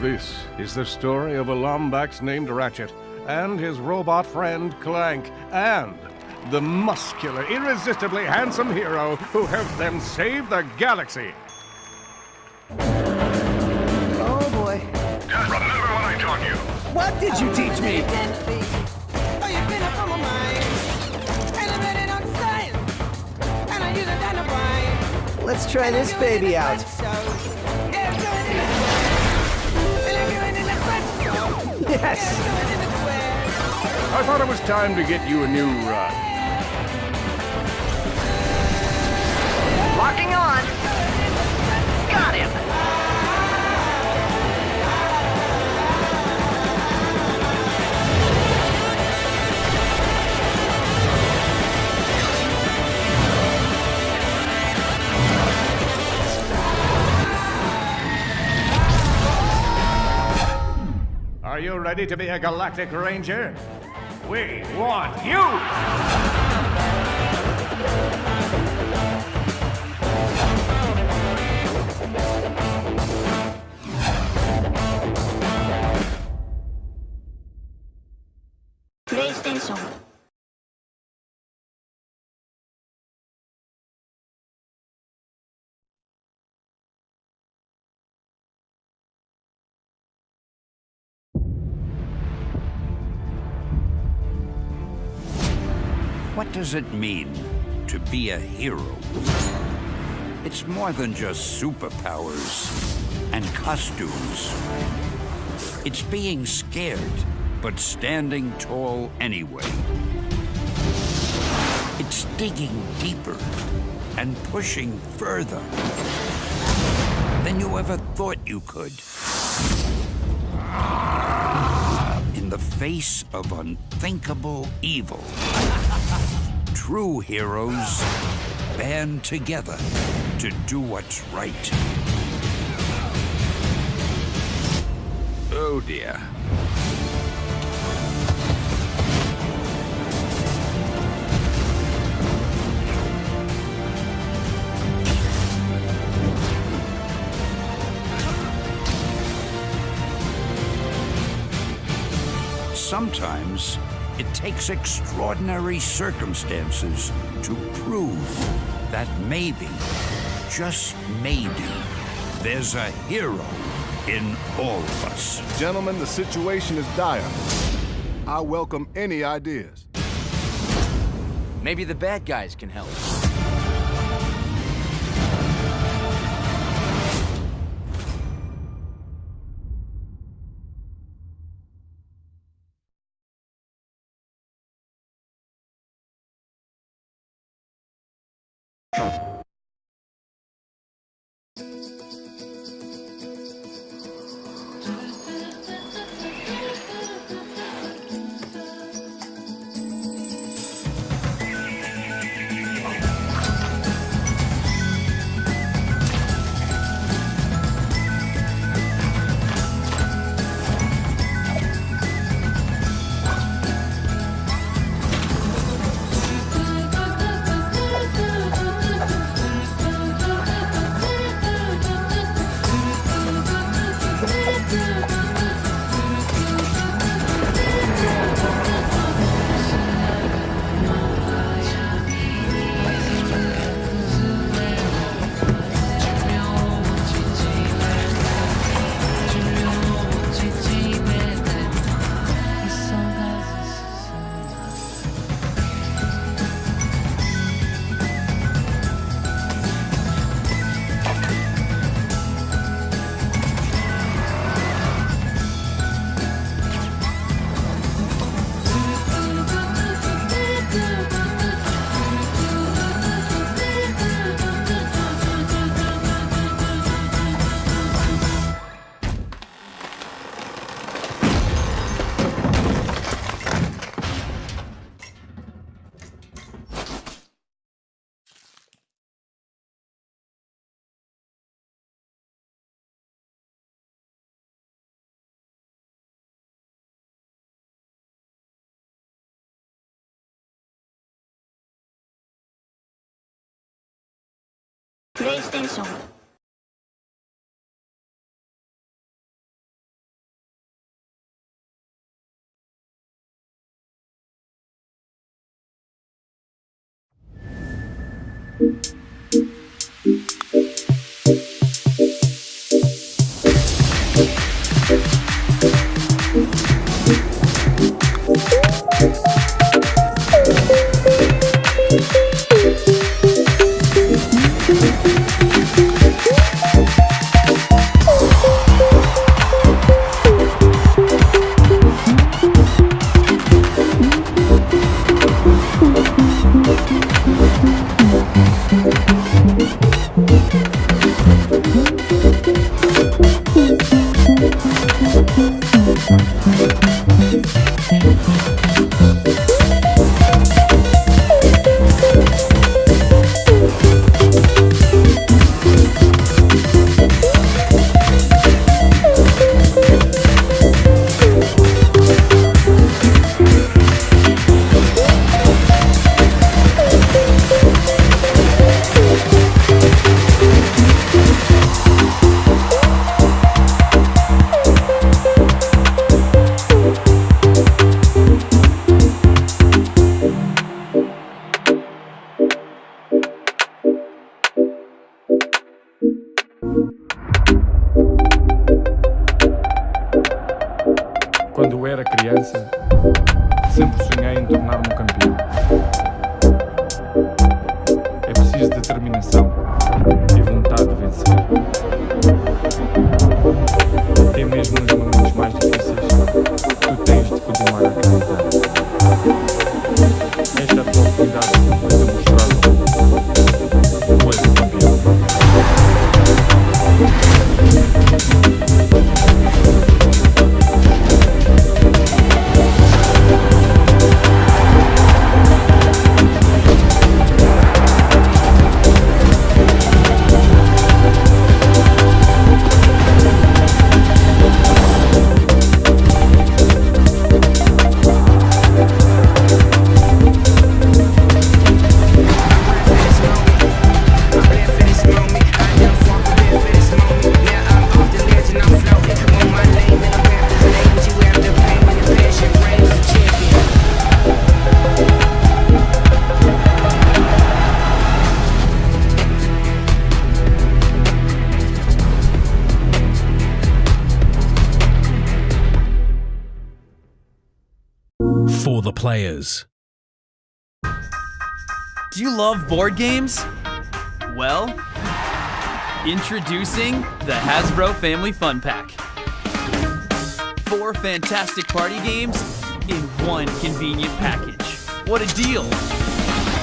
This is the story of a Lombax named Ratchet and his robot friend Clank and the muscular, irresistibly handsome hero who helped them save the galaxy. What did you teach me? Let's try this baby out. Yes! I thought it was time to get you a new run. Locking on. Got him. Ready to be a Galactic Ranger? We want you! What does it mean to be a hero? It's more than just superpowers and costumes. It's being scared, but standing tall anyway. It's digging deeper and pushing further than you ever thought you could. In the face of unthinkable evil. True heroes band together to do what's right. Oh dear. Sometimes it takes extraordinary circumstances to prove that maybe, just maybe, there's a hero in all of us. Gentlemen, the situation is dire. I welcome any ideas. Maybe the bad guys can help. Oh. プレイステーション diminuição. For the players. Do you love board games? Well, introducing the Hasbro Family Fun Pack. Four fantastic party games in one convenient package. What a deal!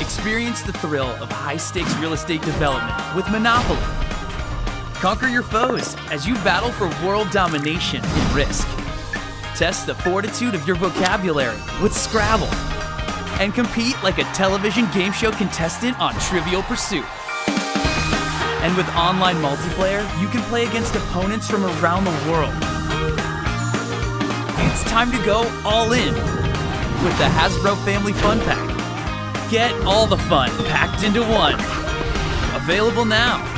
Experience the thrill of high stakes real estate development with Monopoly. Conquer your foes as you battle for world domination in Risk. Test the fortitude of your vocabulary with Scrabble. And compete like a television game show contestant on Trivial Pursuit. And with online multiplayer, you can play against opponents from around the world. It's time to go all in with the Hasbro Family Fun Pack. Get all the fun packed into one. Available now